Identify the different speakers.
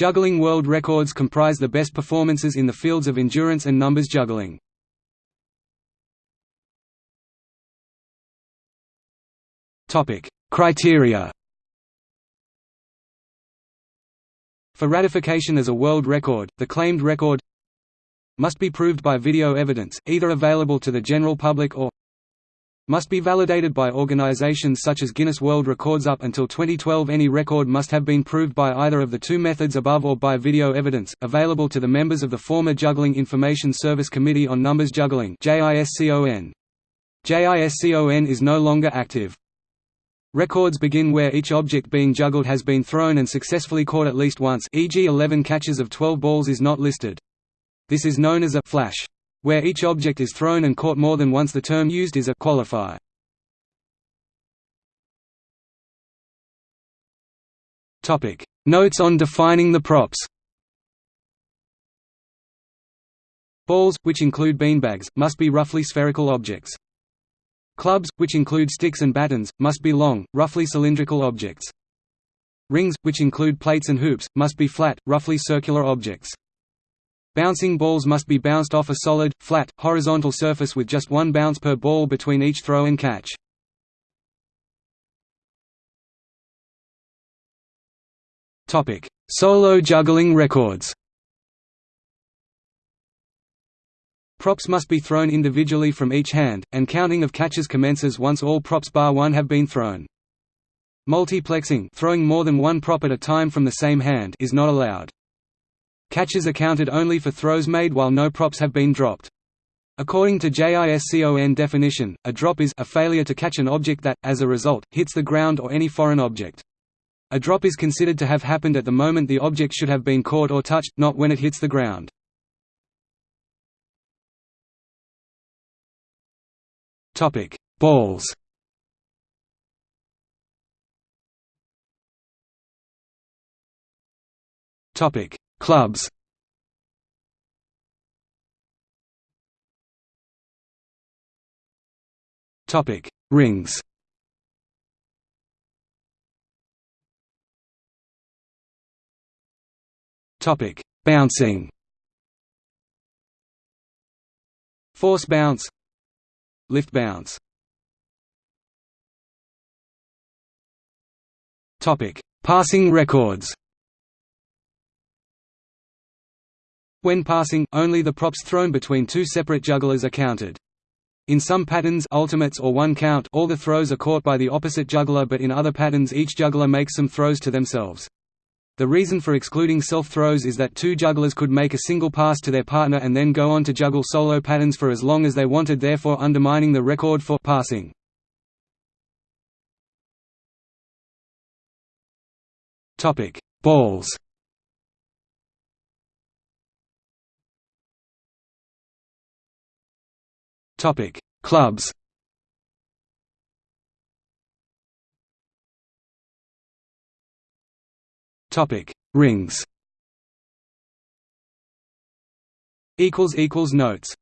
Speaker 1: Juggling world records comprise the best performances in the fields of endurance and numbers juggling. Criteria For ratification as a world record, the claimed record must be proved by video evidence, either available to the general public or must be validated by organizations such as Guinness World Records up until 2012 any record must have been proved by either of the two methods above or by video evidence, available to the members of the former Juggling Information Service Committee on Numbers Juggling JISCON. JISCON is no longer active. Records begin where each object being juggled has been thrown and successfully caught at least once e.g. 11 catches of 12 balls is not listed. This is known as a flash. Where each object is thrown and caught more than once the term used is a qualifier. Notes on defining the props. Balls, which include beanbags, must be roughly spherical objects. Clubs, which include sticks and batons, must be long, roughly cylindrical objects. Rings, which include plates and hoops, must be flat, roughly circular objects. Bouncing balls must be bounced off a solid, flat, horizontal surface with just one bounce per ball between each throw and catch. Solo juggling records Props must be thrown individually from each hand, and counting of catches commences once all props bar one have been thrown. Multiplexing throwing more than one prop at a time from the same hand is not allowed. Catches are counted only for throws made while no props have been dropped. According to JISCON definition, a drop is a failure to catch an object that, as a result, hits the ground or any foreign object. A drop is considered to have happened at the moment the object should have been caught or touched, not when it hits the ground. Topic: Balls Topic: Clubs Topic: Rings. Topic: Bouncing. Force bounce. Lift bounce. Topic: Passing records. When passing, only the props thrown between two separate jugglers are counted. In some patterns ultimates or one count all the throws are caught by the opposite juggler but in other patterns each juggler makes some throws to themselves. The reason for excluding self-throws is that two jugglers could make a single pass to their partner and then go on to juggle solo patterns for as long as they wanted therefore undermining the record for passing. Balls Topic: Clubs. Topic: Rings. Equals equals notes.